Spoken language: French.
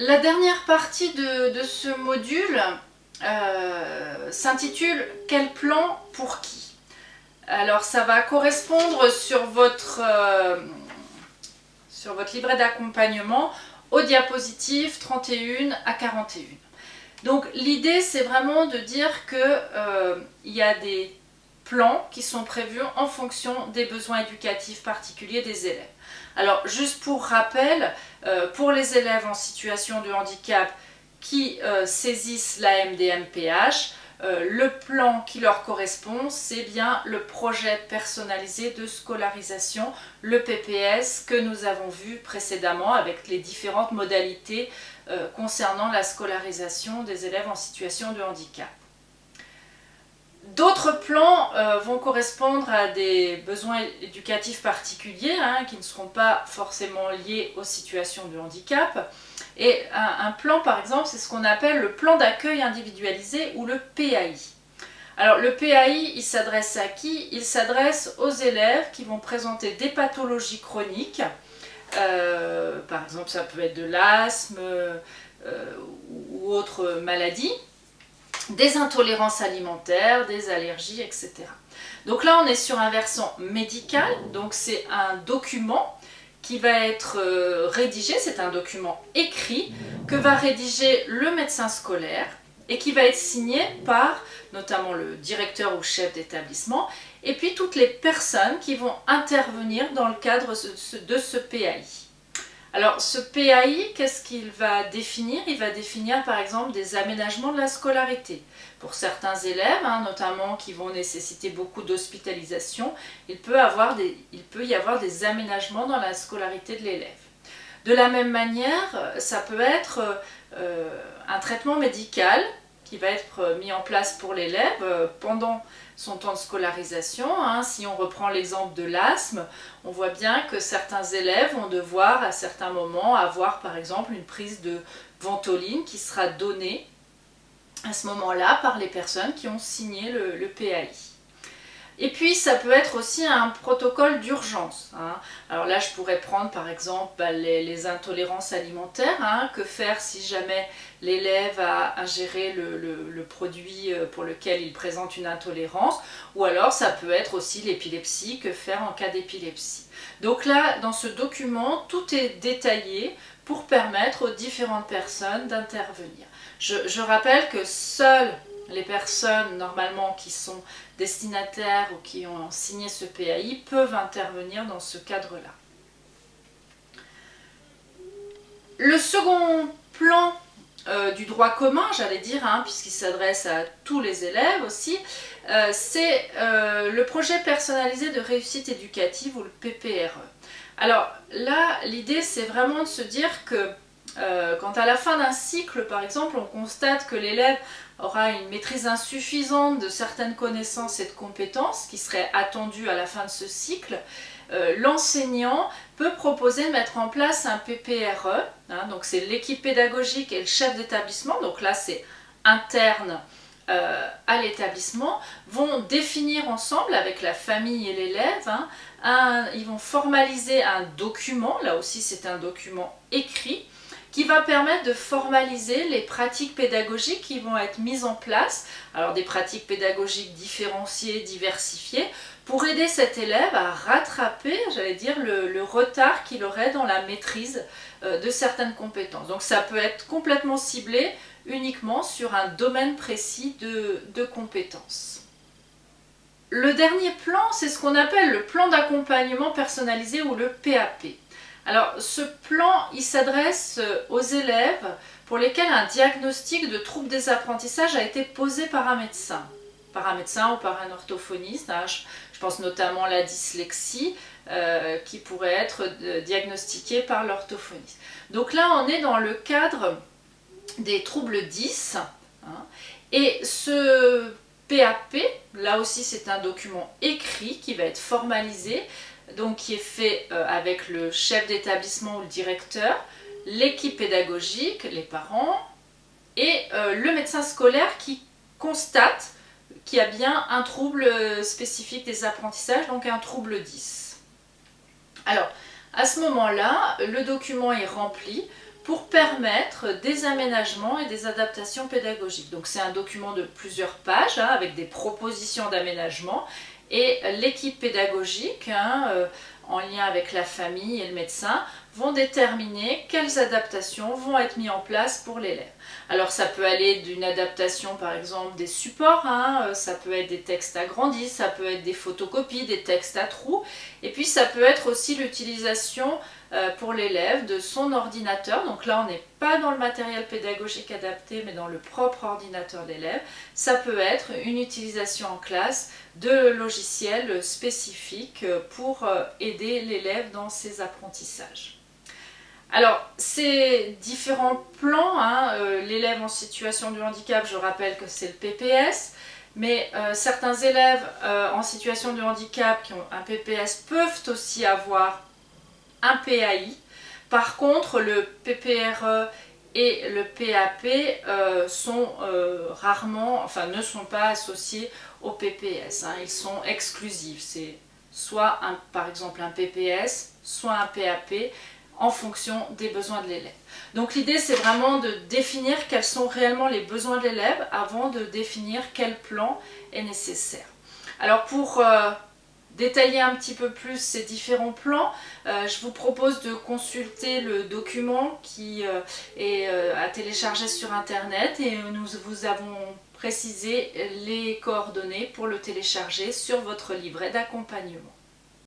La dernière partie de, ce module euh, s'intitule « Quel plan pour qui ?» Alors ça va correspondre sur votre, euh, votre livret d'accompagnement aux diapositives 31 à 41. Donc l'idée c'est vraiment de dire qu'il euh, y a des plans qui sont prévus en fonction des besoins éducatifs particuliers des élèves. Alors juste pour rappel, euh, pour les élèves en situation de handicap qui euh, saisissent la MDMPH, euh, le plan qui leur correspond, c'est bien le projet personnalisé de scolarisation, le PPS, que nous avons vu précédemment avec les différentes modalités concernant la scolarisation des élèves en situation de handicap. D'autres plans euh, vont correspondre à des besoins éducatifs particuliers hein, qui ne seront pas forcément liés aux situations de handicap. Et un, plan par exemple, c'est ce qu'on appelle le plan d'accueil individualisé ou le PAI. Alors le PAI, il s'adresse à qui? Il s'adresse aux élèves qui vont présenter des pathologies chroniques. Euh, par exemple, ça peut être de l'asthme euh, ou autre maladie des intolérances alimentaires, des allergies, etc. Donc là, on est sur un versant médical, donc c'est un document qui va être euh, rédigé, c'est un document écrit que va rédiger le médecin scolaire et qui va être signé par notamment le directeur ou chef d'établissement et puis toutes les personnes qui vont intervenir dans le cadre de ce PAI. Alors ce PAI, qu'est-ce qu'il va définir? Il va définir par exemple des aménagements de la scolarité. Pour certains élèves, hein, notamment qui vont nécessiter beaucoup d'hospitalisation, il, peut y avoir des aménagements dans la scolarité de l'élève. De la même manière, ça peut être euh, un traitement médical qui va être mis en place pour l'élève euh, pendant son temps de scolarisation. Hein. Si on reprend l'exemple de l'asthme, on voit bien que certains élèves vont devoir à certains moments avoir par exemple une prise de ventoline qui sera donnée à ce moment-là par les personnes qui ont signé le PAI. Et puis ça peut être aussi un protocole d'urgence. Hein. Alors là je pourrais prendre par exemple bah, les, intolérances alimentaires, hein. que faire si jamais l'élève a ingéré le, produit euh, pour lequel il présente une intolérance, ou alors ça peut être aussi l'épilepsie, que faire en cas d'épilepsie? Donc là dans ce document tout est détaillé pour permettre aux différentes personnes d'intervenir. Je, je rappelle que seules les personnes normalement qui sont destinataires ou qui ont signé ce PAI peuvent intervenir dans ce cadre-là. Le second plan euh, du droit commun, j'allais dire, hein, puisqu'il s'adresse à tous les élèves aussi, euh, c'est euh, le projet personnalisé de réussite éducative ou le PPRE. Alors là, l'idée c'est vraiment de se dire que quand à la fin d'un cycle, par exemple, on constate que l'élève aura une maîtrise insuffisante de certaines connaissances et de compétences qui seraient attendues à la fin de ce cycle, euh, l'enseignant peut proposer de mettre en place un PPRE, hein, donc c'est l'équipe pédagogique et le chef d'établissement, donc là c'est interne euh, à l'établissement, vont définir ensemble avec la famille et l'élève, hein, ils vont formaliser un document, là aussi c'est un document écrit, qui va permettre de formaliser les pratiques pédagogiques qui vont être mises en place, alors des pratiques pédagogiques différenciées, diversifiées, pour aider cet élève à rattraper, j'allais dire, le, retard qu'il aurait dans la maîtrise euh, de certaines compétences. Donc ça peut être complètement ciblé uniquement sur un domaine précis de, de compétences. Le dernier plan, c'est ce qu'on appelle le plan d'accompagnement personnalisé ou le PAP. Alors ce plan, il s'adresse euh, aux élèves pour lesquels un diagnostic de trouble des apprentissages a été posé par un médecin. Par un médecin ou par un orthophoniste. Hein. Je pense notamment à la dyslexie euh, qui pourrait être euh, diagnostiquée par l'orthophoniste. Donc là, on est dans le cadre des troubles 10. Hein. et ce PAP, là aussi c'est un document écrit qui va être formalisé donc qui est fait euh, avec le chef d'établissement ou le directeur, l'équipe pédagogique, les parents et euh, le médecin scolaire qui constate qu'il y a bien un trouble euh, spécifique des apprentissages, donc un trouble 10. Alors, à ce moment-là, le document est rempli pour permettre des aménagements et des adaptations pédagogiques. Donc c'est un document de plusieurs pages hein, avec des propositions d'aménagement et l'équipe pédagogique, hein, euh, en lien avec la famille et le médecin, vont déterminer quelles adaptations vont être mises en place pour l'élève. Alors ça peut aller d'une adaptation par exemple des supports, hein, euh, ça peut être des textes agrandis, ça peut être des photocopies, des textes à trous, et puis ça peut être aussi l'utilisation pour l'élève de son ordinateur. Donc là on n'est pas dans le matériel pédagogique adapté mais dans le propre ordinateur de l'élève. Ça peut être une utilisation en classe de logiciels spécifiques pour euh, aider l'élève dans ses apprentissages. Alors, ces différents plans, hein, euh, l'élève en situation de handicap, je rappelle que c'est le PPS, mais euh, certains élèves euh, en situation de handicap qui ont un PPS peuvent aussi avoir un PAI. Par contre, le PPRE et le PAP sont rarement, enfin ne sont pas associés au PPS. Hein. ils sont exclusifs. C'est soit par exemple un PPS, soit un PAP en fonction des besoins de l'élève. Donc l'idée c'est vraiment de définir quels sont réellement les besoins de l'élève avant de définir quel plan est nécessaire. Alors pour euh, détailler un petit peu plus ces différents plans, euh, je vous propose de consulter le document qui euh, est à télécharger sur internet et nous vous avons précisé les coordonnées pour le télécharger sur votre livret d'accompagnement.